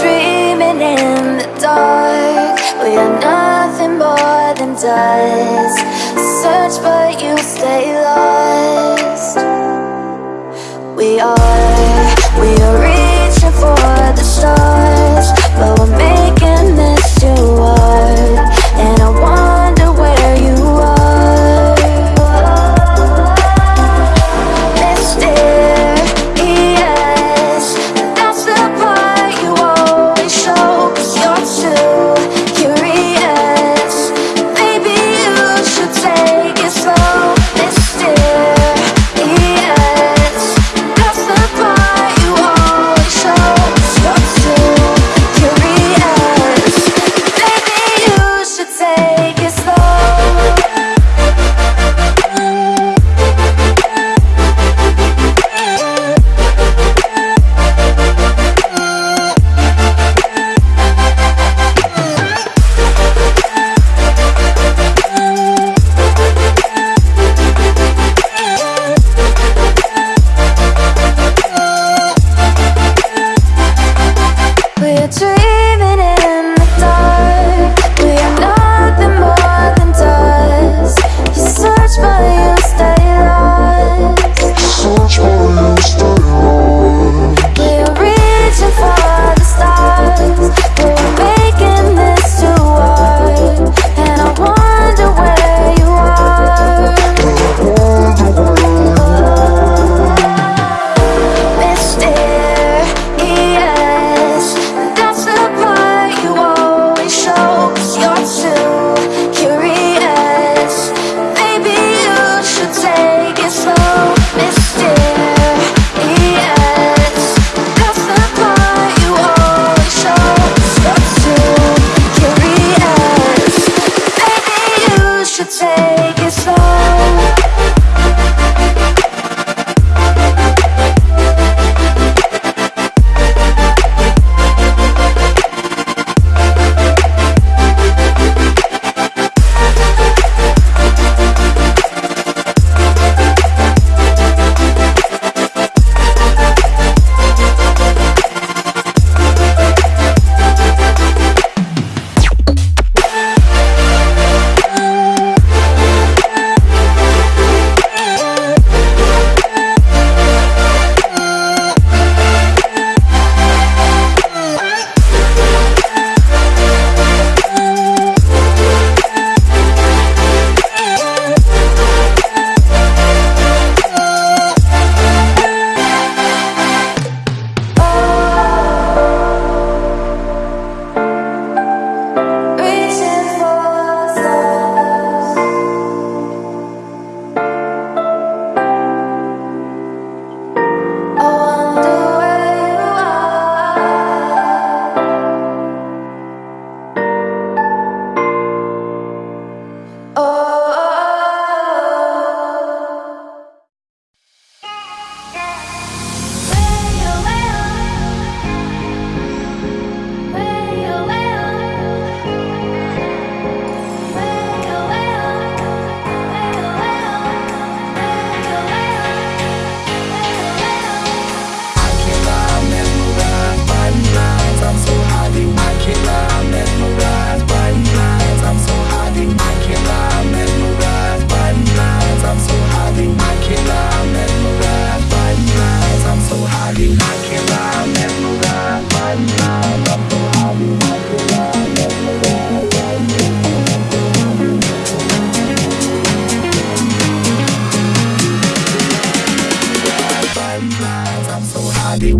dreaming in the dark We are nothing more than dust. Search lost Valeu!